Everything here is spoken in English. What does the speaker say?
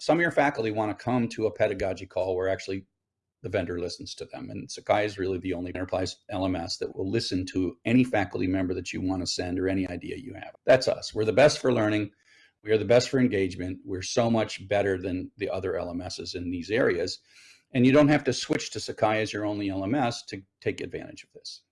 some of your faculty want to come to a pedagogy call where actually the vendor listens to them. And Sakai is really the only enterprise LMS that will listen to any faculty member that you want to send or any idea you have. That's us. We're the best for learning. We are the best for engagement. We're so much better than the other LMSs in these areas. And you don't have to switch to Sakai as your only LMS to take advantage of this.